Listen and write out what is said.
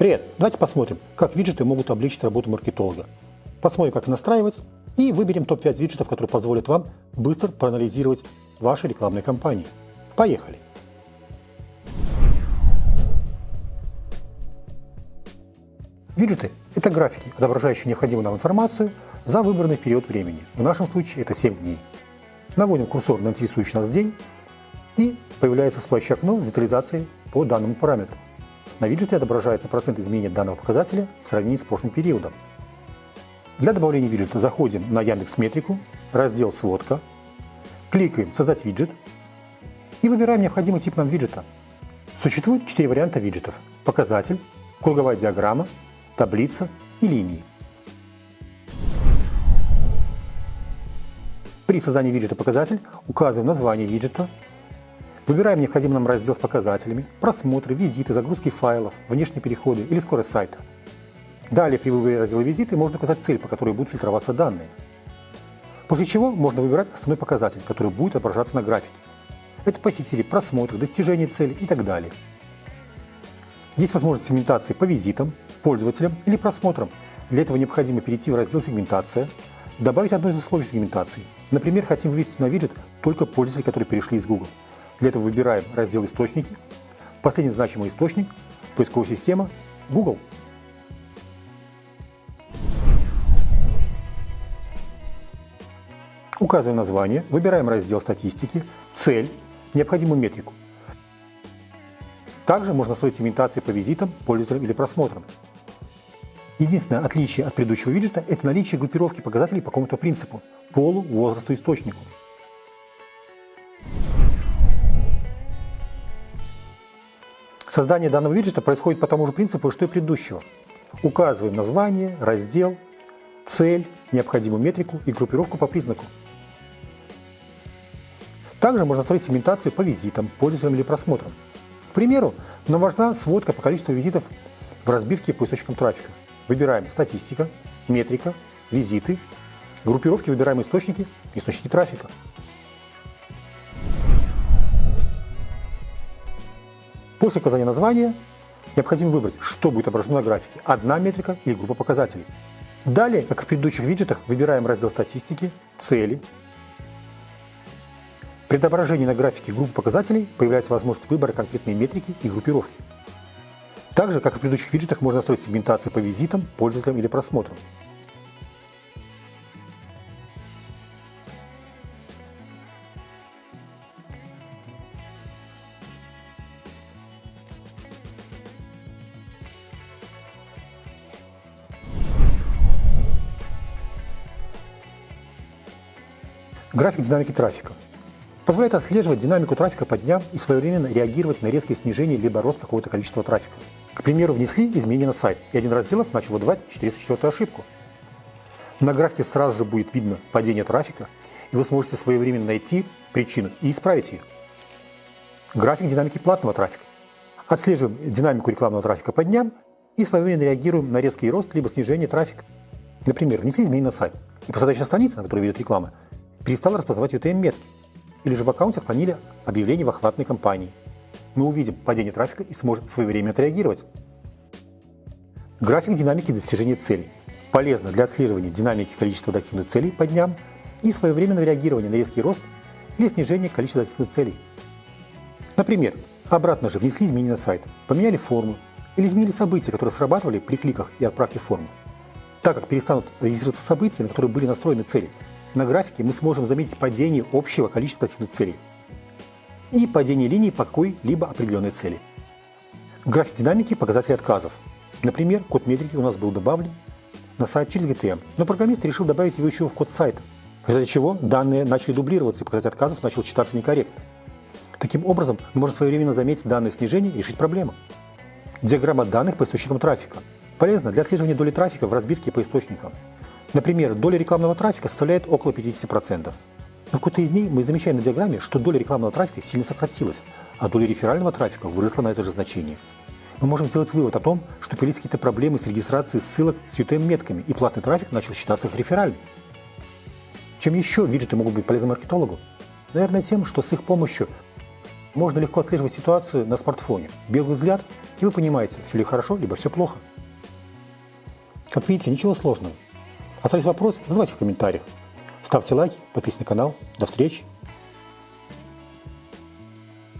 Привет! Давайте посмотрим, как виджеты могут облегчить работу маркетолога. Посмотрим, как настраивать, и выберем топ-5 виджетов, которые позволят вам быстро проанализировать ваши рекламные кампании. Поехали! Виджеты – это графики, отображающие необходимую нам информацию за выбранный период времени. В нашем случае это 7 дней. Наводим курсор на интересующий нас день, и появляется всплывающее окно с детализацией по данному параметру. На виджете отображается процент изменения данного показателя в сравнении с прошлым периодом. Для добавления виджета заходим на Яндекс Метрику, раздел «Сводка», кликаем «Создать виджет» и выбираем необходимый тип нам виджета. Существует 4 варианта виджетов – показатель, круговая диаграмма, таблица и линии. При создании виджета «Показатель» указываем название виджета, выбираем необходимый нам раздел с показателями, просмотры, визиты, загрузки файлов, внешние переходы или скорость сайта. Далее при выборе раздела «Визиты» можно указать цель, по которой будут фильтроваться данные. После чего можно выбирать основной показатель, который будет отображаться на графике. Это посетители, просмотры, достижение цели и так далее. Есть возможность сегментации по визитам, пользователям или просмотрам. Для этого необходимо перейти в раздел «Сегментация», добавить одно из условий сегментации. Например, хотим вывести на виджет только пользователей, которые перешли из Google. Для этого выбираем раздел «Источники», последний значимый источник, поисковая система Google. Указываем название, выбираем раздел «Статистики», цель, необходимую метрику. Также можно строить сегментации по визитам, пользователям или просмотрам. Единственное отличие от предыдущего виджета – это наличие группировки показателей по какому-то принципу – полу, возрасту, источнику. Создание данного виджета происходит по тому же принципу, что и предыдущего. Указываем название, раздел, цель, необходимую метрику и группировку по признаку. Также можно строить сегментацию по визитам, пользователям или просмотрам. К примеру, нам важна сводка по количеству визитов в разбивке по источникам трафика. Выбираем статистика, метрика, визиты, группировки выбираем источники, источники трафика. После указания названия необходимо выбрать, что будет отображено на графике – одна метрика или группа показателей. Далее, как в предыдущих виджетах, выбираем раздел статистики, цели, при отображении на графике группы показателей появляется возможность выбора конкретной метрики и группировки. Так же, как и в предыдущих виджетах, можно настроить сегментацию по визитам, пользователям или просмотрам. График динамики трафика позволяет отслеживать динамику трафика по дням и своевременно реагировать на резкое снижение либо рост какого-то количества трафика. К примеру, внесли изменения на сайт, и один разделов начал выдавать 404 ошибку. На графике сразу же будет видно падение трафика, и вы сможете своевременно найти причину и исправить ее. График динамики платного трафика. Отслеживаем динамику рекламного трафика по дням и своевременно реагируем на резкий рост либо снижение трафика. Например, внесли изменения на сайт, и посадочная страница, на которой ведет реклама, перестала распознавать UTM-метки, или же в аккаунте отклонили объявление в охватной кампании. Мы увидим падение трафика и сможем своевременно отреагировать. График динамики достижения целей. Полезно для отслеживания динамики количества достигнутых целей по дням и своевременного реагирования на резкий рост или снижение количества достигнутых целей. Например, обратно же внесли изменения на сайт, поменяли форму или изменили события, которые срабатывали при кликах и отправке формы. Так как перестанут регистрироваться события, на которые были настроены цели, на графике мы сможем заметить падение общего количества достигнутых целей и падение линий по какой-либо определенной цели. График динамики – показателей отказов. Например, код метрики у нас был добавлен на сайт через GTM, но программист решил добавить его еще в код сайта, результате чего данные начали дублироваться и показатель отказов начал читаться некорректно. Таким образом, мы можем своевременно заметить данное снижение и решить проблему. Диаграмма данных по источникам трафика. Полезна для отслеживания доли трафика в разбивке по источникам. Например, доля рекламного трафика составляет около 50%. Но в какой-то из дней мы замечаем на диаграмме, что доля рекламного трафика сильно сократилась, а доля реферального трафика выросла на это же значение. Мы можем сделать вывод о том, что появились какие-то проблемы с регистрацией ссылок с UTM-метками, и платный трафик начал считаться как реферальным. Чем еще виджеты могут быть полезны маркетологу? Наверное, тем, что с их помощью можно легко отслеживать ситуацию на смартфоне. Белый взгляд и вы понимаете, все ли хорошо, либо все плохо. Как видите, ничего сложного. Остались вопросы, задавайте в комментариях. Ставьте лайки, подписывайтесь на канал. До встречи!